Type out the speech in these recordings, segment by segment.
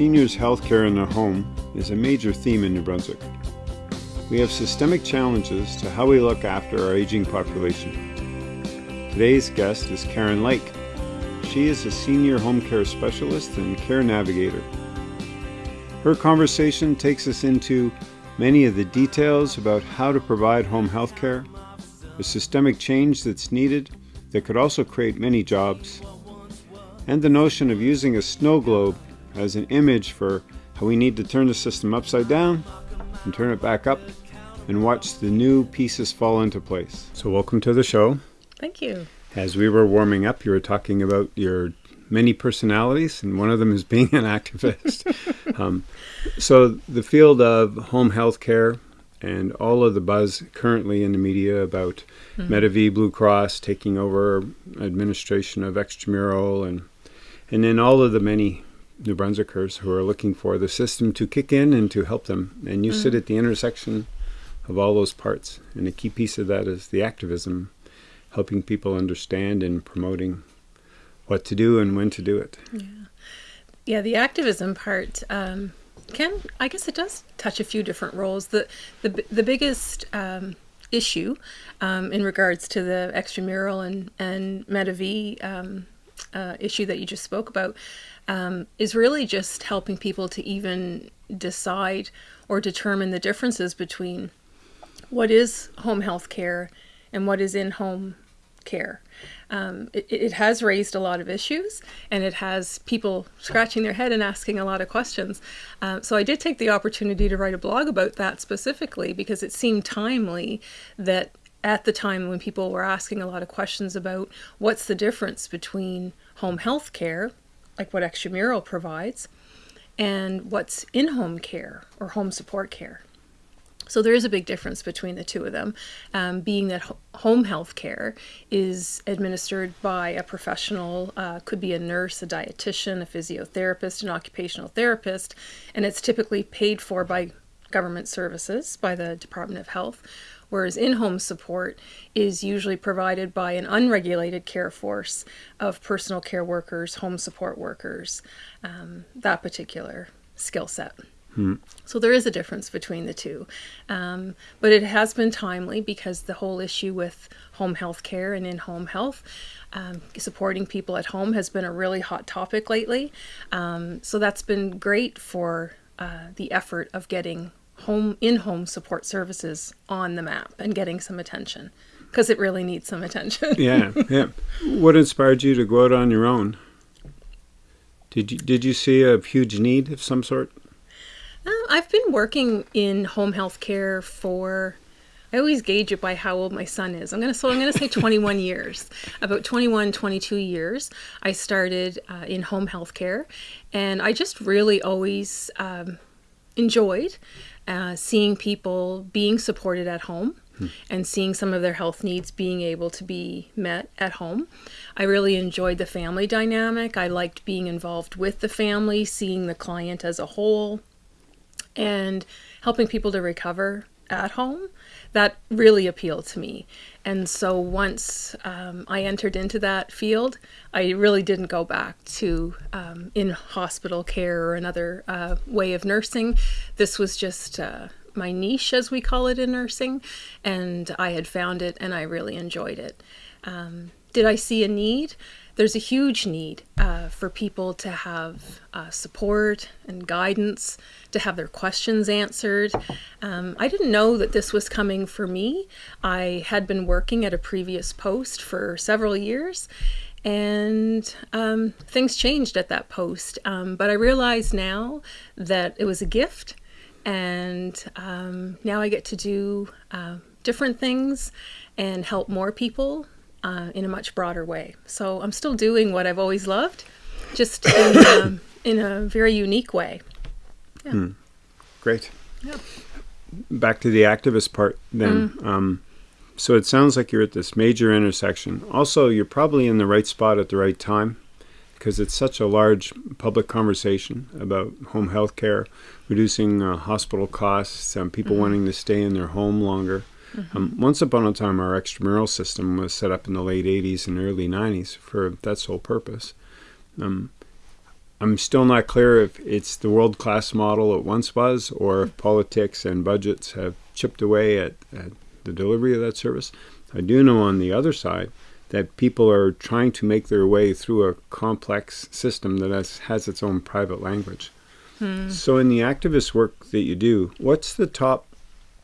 Seniors' health care in the home is a major theme in New Brunswick. We have systemic challenges to how we look after our aging population. Today's guest is Karen Lake. She is a senior home care specialist and care navigator. Her conversation takes us into many of the details about how to provide home health care, the systemic change that's needed that could also create many jobs, and the notion of using a snow globe as an image for how we need to turn the system upside down and turn it back up and watch the new pieces fall into place. So welcome to the show. Thank you. As we were warming up, you were talking about your many personalities, and one of them is being an activist. um, so the field of home health care and all of the buzz currently in the media about mm-hmm. Medavie Blue Cross taking over administration of extramural and and then all of the many New Brunswickers who are looking for the system to kick in and to help them. And you mm-hmm. sit at the intersection of all those parts. And a key piece of that is the activism, helping people understand and promoting what to do and when to do it. Yeah, yeah the activism part. Um, can I guess it does touch a few different roles. The the the biggest um, issue um, in regards to the extramural and and Medavie um, uh, issue that you just spoke about um, is really just helping people to even decide or determine the differences between what is home health care and what is in home care. Um, it, it, has raised a lot of issues and it has people scratching their head and asking a lot of questions. Uh, so I did take the opportunity to write a blog about that specifically because it seemed timely that at the time when people were asking a lot of questions about what's the difference between home health care, like what extramural provides, and what's in home care or home support care. So there is a big difference between the two of them, um, being that ho home health care is administered by a professional, uh, could be a nurse, a dietitian, a physiotherapist, an occupational therapist, and it's typically paid for by government services, by the Department of Health, whereas in-home support is usually provided by an unregulated care force of personal care workers, home support workers, um, that particular skill set. Hmm. So there is a difference between the two. Um, but it has been timely because the whole issue with home health care and in-home health, um, supporting people at home has been a really hot topic lately. Um, so that's been great for uh, the effort of getting home in-home support services on the map and getting some attention because it really needs some attention. yeah, yeah. What inspired you to go out on your own? Did you did you see a huge need of some sort? Uh, I've been working in home health care for. I always gauge it by how old my son is. I'm gonna so I'm gonna say 21 years. About 21, 22 years, I started uh, in home health care, and I just really always um, enjoyed uh, seeing people being supported at home hmm. and seeing some of their health needs being able to be met at home. I really enjoyed the family dynamic. I liked being involved with the family, seeing the client as a whole, and helping people to recover at home that really appealed to me. And so once um, I entered into that field, I really didn't go back to um, in hospital care or another uh, way of nursing. This was just uh, my niche, as we call it in nursing, and I had found it and I really enjoyed it. Um, did I see a need? There's a huge need uh, for people to have uh, support and guidance, to have their questions answered. Um, I didn't know that this was coming for me. I had been working at a previous post for several years and um, things changed at that post. Um, but I realize now that it was a gift and um, now I get to do uh, different things and help more people uh, in a much broader way. So I'm still doing what I've always loved, just in, um, in a very unique way. Yeah. Mm. Great. Yeah. Back to the activist part then. Mm. Um, so it sounds like you're at this major intersection. Also, you're probably in the right spot at the right time because it's such a large public conversation about home health care, reducing uh, hospital costs, um, people mm. wanting to stay in their home longer. Mm -hmm. um, once upon a time, our extramural system was set up in the late 80s and early 90s for that sole purpose. Um, I'm still not clear if it's the world class model it once was, or if politics and budgets have chipped away at, at the delivery of that service. I do know on the other side that people are trying to make their way through a complex system that has, has its own private language. Hmm. So, in the activist work that you do, what's the top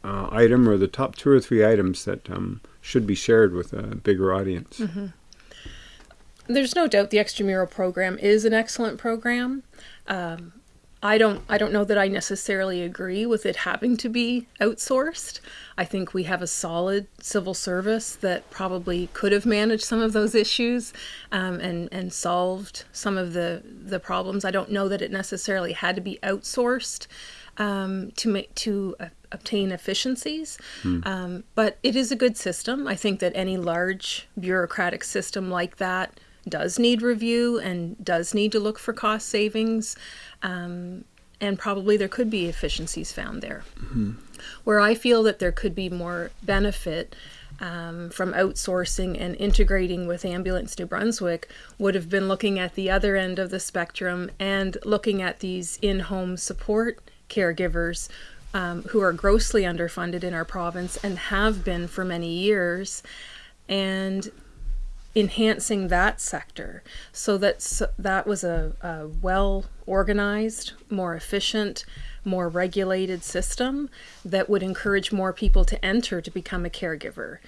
uh, item or the top two or three items that um, should be shared with a bigger audience? Mm-hmm. There's no doubt the extramural program is an excellent program. Um, I don't I don't know that I necessarily agree with it having to be outsourced. I think we have a solid civil service that probably could have managed some of those issues um, and and solved some of the the problems. I don't know that it necessarily had to be outsourced um, to make to uh, obtain efficiencies. Hmm. Um, but it is a good system. I think that any large bureaucratic system like that does need review and does need to look for cost savings. Um, and probably there could be efficiencies found there. Mm-hmm. Where I feel that there could be more benefit um, from outsourcing and integrating with Ambulance New Brunswick would have been looking at the other end of the spectrum and looking at these in home support caregivers um, who are grossly underfunded in our province and have been for many years. And enhancing that sector so that that was a, a well organized, more efficient, more regulated system that would encourage more people to enter to become a caregiver.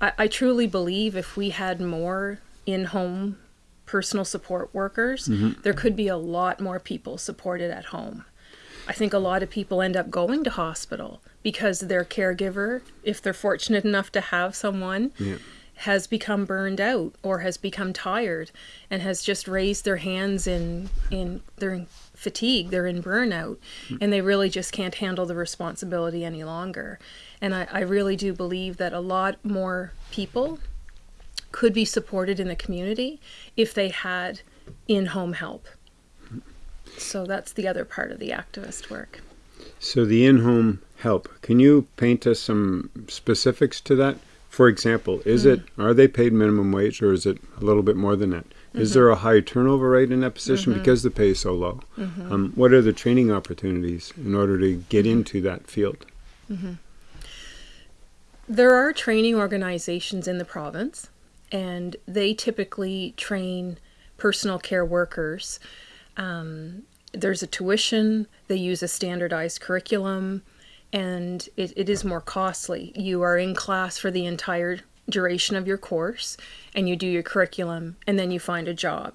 I, I truly believe if we had more in home personal support workers, mm-hmm. there could be a lot more people supported at home. I think a lot of people end up going to hospital because their caregiver, if they're fortunate enough to have someone, yeah. has become burned out or has become tired and has just raised their hands in in they're in fatigue they're in burnout hmm. and they really just can't handle the responsibility any longer. And I, I really do believe that a lot more people could be supported in the community if they had in-home help so that's the other part of the activist work so the in-home help can you paint us some specifics to that for example, is mm. it are they paid minimum wage or is it a little bit more than that? Mm-hmm. Is there a high turnover rate in that position mm-hmm. because the pay is so low? Mm-hmm. Um, what are the training opportunities in order to get mm-hmm. into that field? Mm-hmm. There are training organizations in the province, and they typically train personal care workers. Um, there's a tuition, they use a standardized curriculum and it, it is more costly. You are in class for the entire duration of your course and you do your curriculum and then you find a job.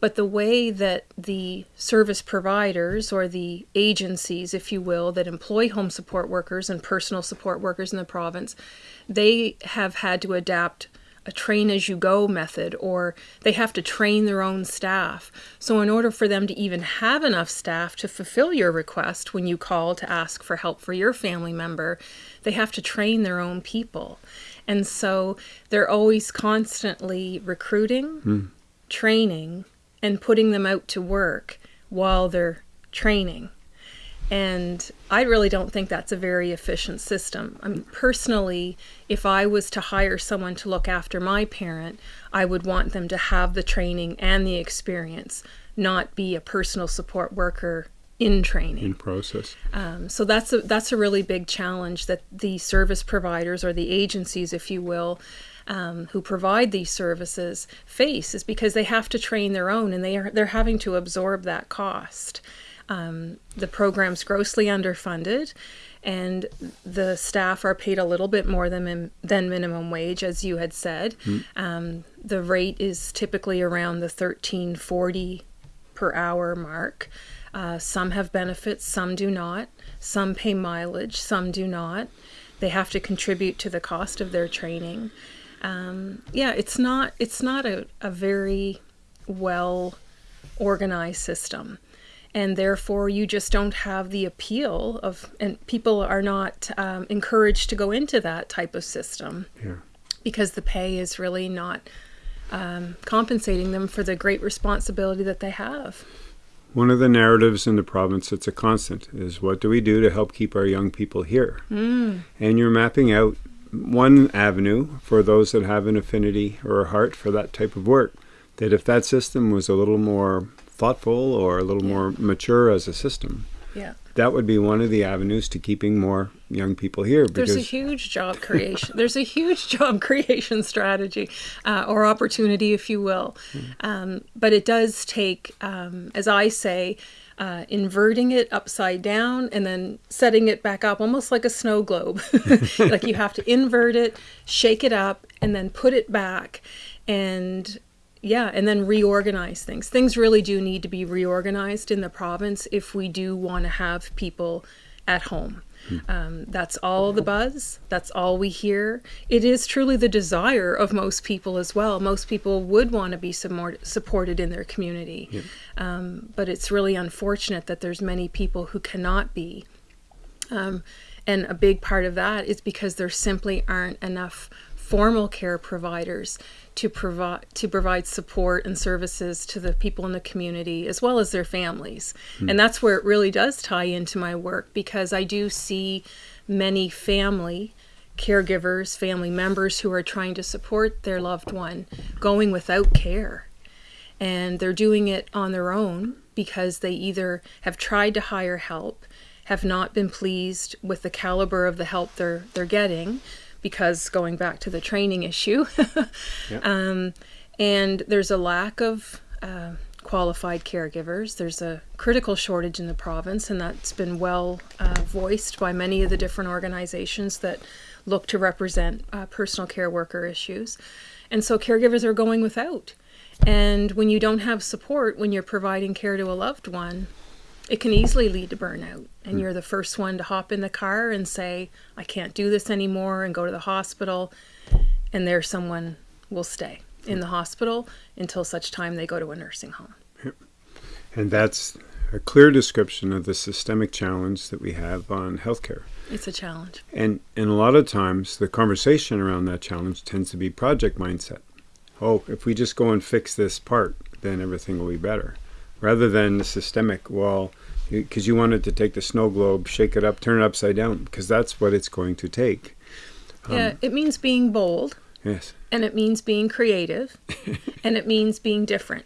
But the way that the service providers or the agencies, if you will, that employ home support workers and personal support workers in the province, they have had to adapt a train as you go method or they have to train their own staff. So, in order for them to even have enough staff to fulfill your request when you call to ask for help for your family member, they have to train their own people. And so they're always constantly recruiting, mm. training, and putting them out to work while they're training. And I really don't think that's a very efficient system. I mean, personally, if I was to hire someone to look after my parent, I would want them to have the training and the experience, not be a personal support worker in training. In process. Um, so that's a that's a really big challenge that the service providers or the agencies if you will um, who provide these services face is because they have to train their own and they are they're having to absorb that cost um, the program's grossly underfunded, and the staff are paid a little bit more than than minimum wage, as you had said. Mm. Um, the rate is typically around the thirteen forty per hour mark. Uh, some have benefits, some do not. Some pay mileage, some do not. They have to contribute to the cost of their training. Um, yeah, it's not it's not a, a very well organized system and therefore you just don't have the appeal of and people are not um, encouraged to go into that type of system yeah. because the pay is really not um, compensating them for the great responsibility that they have one of the narratives in the province that's a constant is what do we do to help keep our young people here mm. and you're mapping out one avenue for those that have an affinity or a heart for that type of work that if that system was a little more thoughtful or a little Yeah. more mature as a system, Yeah. that would be one of the avenues to keeping more young people here. There's a huge job creation. There's a huge job creation strategy uh, or opportunity, if you will. Um, but it does take, um, as I say, uh, inverting it upside down and then setting it back up, almost like a snow globe. like you have to invert it, shake it up, and then put it back, and yeah, and then reorganize things. Things really do need to be reorganized in the province if we do want to have people at home. Um, that's all the buzz. That's all we hear. It is truly the desire of most people as well. Most people would want to be support, supported in their community, um, but it's really unfortunate that there's many people who cannot be. Um, and a big part of that is because there simply aren't enough formal care providers to provide to provide support and services to the people in the community as well as their families. Hmm. And that's where it really does tie into my work because I do see many family caregivers, family members who are trying to support their loved one going without care and they're doing it on their own because they either have tried to hire help, have not been pleased with the caliber of the help they're they're getting, because going back to the training issue, um, and there's a lack of uh, qualified caregivers. There's a critical shortage in the province, and that's been well uh, voiced by many of the different organizations that look to represent uh, personal care worker issues. And so caregivers are going without. And when you don't have support when you're providing care to a loved one, it can easily lead to burnout. And hmm. you're the first one to hop in the car and say, I can't do this anymore, and go to the hospital. And there, someone will stay in the hospital until such time they go to a nursing home. and that's a clear description of the systemic challenge that we have on healthcare. It's a challenge. And and a lot of times the conversation around that challenge tends to be project mindset. Oh, if we just go and fix this part, then everything will be better. Rather than the systemic, well, because you wanted to take the snow globe, shake it up, turn it upside down, because that's what it's going to take. yeah, it means being bold. Yes. and it means being creative and it means being different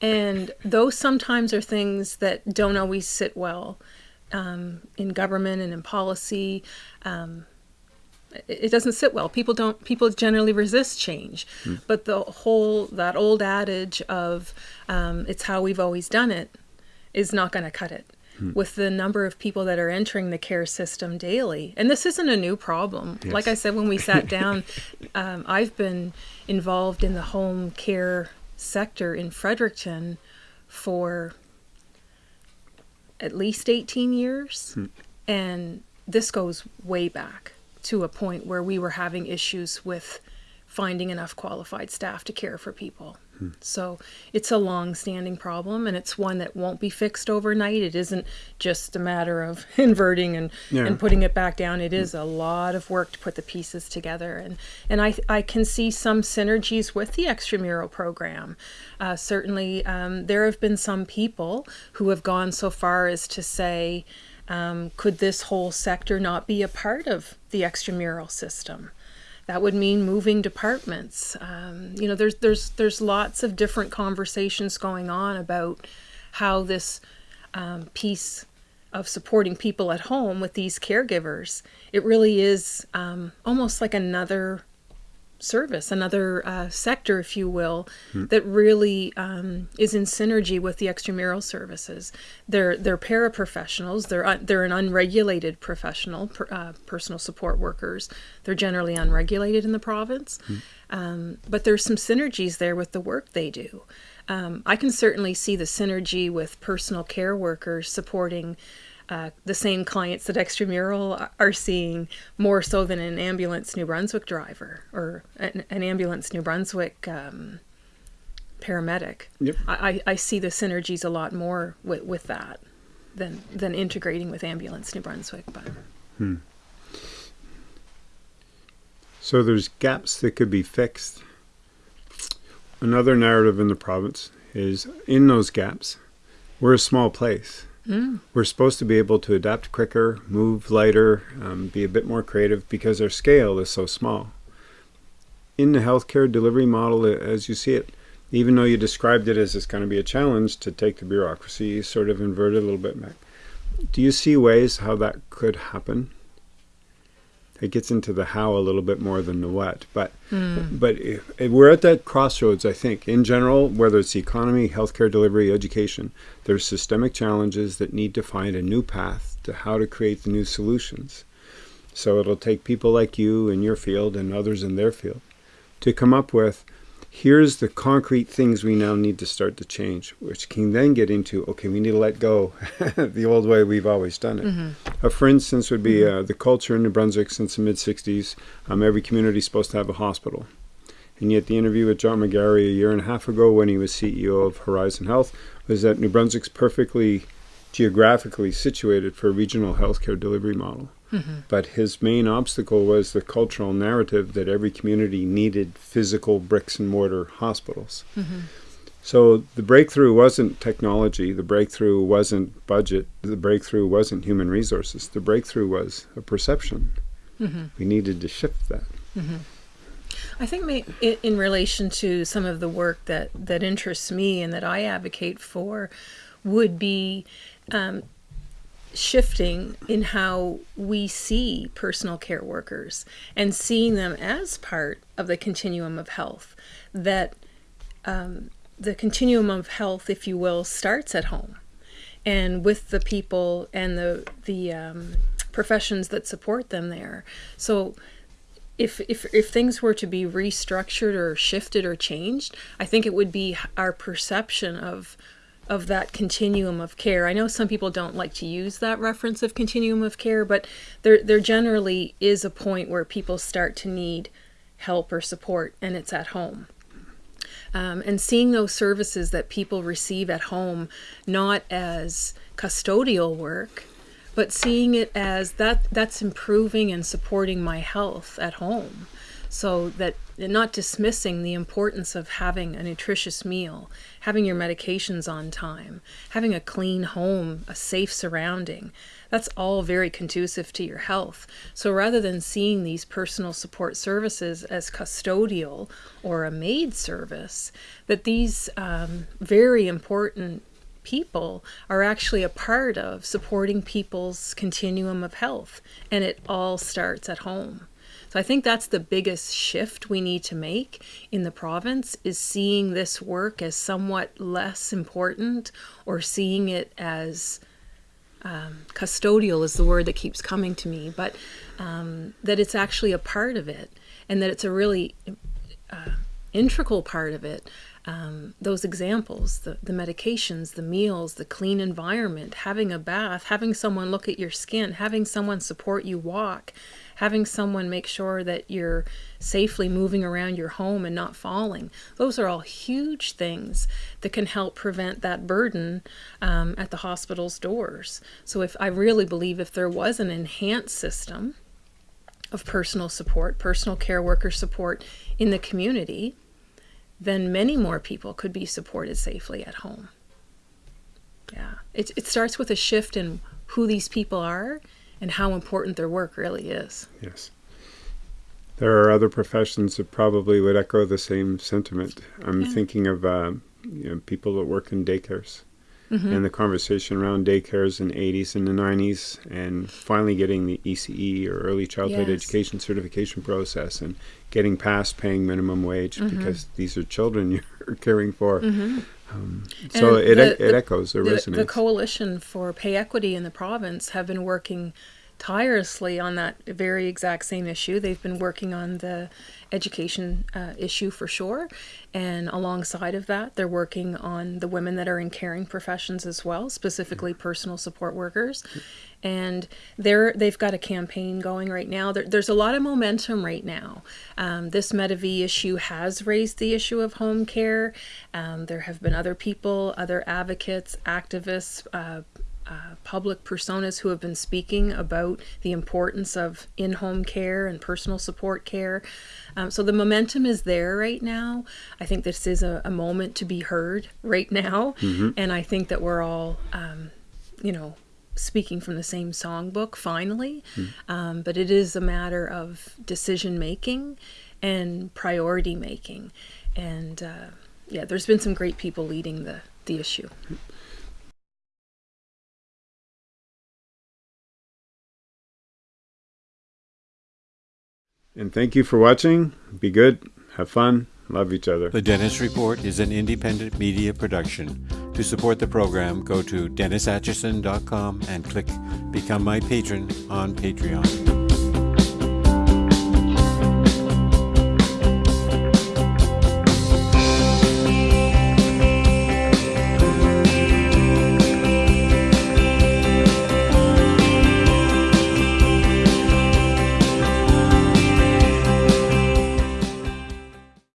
and those sometimes are things that don't always sit well um, in government and in policy um, it, doesn't sit well people don't people generally resist change but the whole that old adage of um, it's how we've always done it is not going to cut it with the number of people that are entering the care system daily. And this isn't a new problem. Yes. Like I said when we sat down, um, I've been involved in the home care sector in Fredericton for at least 18 years. And this goes way back to a point where we were having issues with finding enough qualified staff to care for people. So it's a long standing problem and it's one that won't be fixed overnight. It isn't just a matter of inverting and, Yeah. and putting it back down. It is a lot of work to put the pieces together. And, and I, I can see some synergies with the extramural program. Uh, certainly, um, there have been some people who have gone so far as to say, um, could this whole sector not be a part of the extramural system? That would mean moving departments. Um, you know, there's there's there's lots of different conversations going on about how this um, piece of supporting people at home with these caregivers. It really is um, almost like another service, another uh, sector, if you will, that really um, is in synergy with the extramural services. They're they're paraprofessionals. They're they're an unregulated professional, per, uh, personal support workers. They're generally unregulated in the province, um, but there's some synergies there with the work they do. Um, I can certainly see the synergy with personal care workers supporting uh, the same clients that extramural are seeing more so than an ambulance New Brunswick driver or an, an ambulance New Brunswick um, paramedic. Yep. I, I I see the synergies a lot more with, with that than than integrating with ambulance New Brunswick. But So there's gaps that could be fixed. Another narrative in the province is in those gaps, we're a small place. We're supposed to be able to adapt quicker, move lighter, um, be a bit more creative because our scale is so small. In the healthcare delivery model, uh, as you see it, even though you described it as it's going to be a challenge to take the bureaucracy, sort of inverted a little bit back. Do you see ways how that could happen? It gets into the how a little bit more than the what, but Mm. but if, if we're at that crossroads. I think in general, whether it's the economy, healthcare delivery, education, there's systemic challenges that need to find a new path to how to create the new solutions. So it'll take people like you in your field and others in their field to come up with here's the concrete things we now need to start to change, which can then get into okay, we need to let go the old way we've always done it. Uh, for instance, would be uh, the culture in New Brunswick since the mid 60s. Um, every community is supposed to have a hospital. And yet, the interview with John McGarry a year and a half ago when he was CEO of Horizon Health was that New Brunswick's perfectly geographically situated for a regional healthcare delivery model. Mm-hmm. But his main obstacle was the cultural narrative that every community needed physical bricks and mortar hospitals. Mm-hmm. So the breakthrough wasn't technology, the breakthrough wasn't budget, the breakthrough wasn't human resources. The breakthrough was a perception. Mm-hmm. We needed to shift that. I think may, in, in relation to some of the work that, that interests me and that I advocate for would be um, shifting in how we see personal care workers and seeing them as part of the continuum of health. That um, the continuum of health, if you will, starts at home and with the people and the, the um, professions that support them there. So if, if if things were to be restructured or shifted or changed, I think it would be our perception of of that continuum of care. I know some people don't like to use that reference of continuum of care, but there there generally is a point where people start to need help or support, and it's at home. Um, and seeing those services that people receive at home not as custodial work but seeing it as that that's improving and supporting my health at home so that not dismissing the importance of having a nutritious meal having your medications on time having a clean home a safe surrounding that's all very conducive to your health. So rather than seeing these personal support services as custodial or a maid service that these um, very important people are actually a part of supporting people's continuum of health and it all starts at home so i think that's the biggest shift we need to make in the province is seeing this work as somewhat less important or seeing it as um, custodial is the word that keeps coming to me but um, that it's actually a part of it and that it's a really uh, integral part of it um, those examples the, the medications the meals the clean environment having a bath having someone look at your skin having someone support you walk having someone make sure that you're safely moving around your home and not falling. Those are all huge things that can help prevent that burden um, at the hospital's doors. So if i really believe if there was an enhanced system of personal support personal care worker support in the community then many more people could be supported safely at home. Yeah, it, it starts with a shift in who these people are and how important their work really is. Yes. There are other professions that probably would echo the same sentiment. I'm Yeah. thinking of uh, you know, people that work in daycares Mm-hmm. and the conversation around daycares in the 80s and the 90s and finally getting the ECE or early childhood Yes. education certification process and getting past paying minimum wage mm-hmm. because these are children you're caring for. Mm-hmm. Um, so And it, the- it echoes, it The, resonates. the Coalition for Pay Equity in the province have been working tirelessly on that very exact same issue. They've been working on the education uh, issue for sure, and alongside of that, they're working on the women that are in caring professions as well, specifically personal support workers. And they're they've got a campaign going right now. There, there's a lot of momentum right now. Um, this Medavie issue has raised the issue of home care. Um, there have been other people, other advocates, activists, uh, uh, public personas who have been speaking about the importance of in home care and personal support care. Um, so the momentum is there right now. I think this is a, a moment to be heard right now. And I think that we're all, um, you know, speaking from the same songbook finally. Um, but it is a matter of decision making and priority making. And, uh, yeah, there's been some great people leading the the issue. And thank you for watching. Be good, have fun, love each other. The Dennis Report is an independent media production. To support the program, go to DennisAtchison.com and click Become My Patron on Patreon.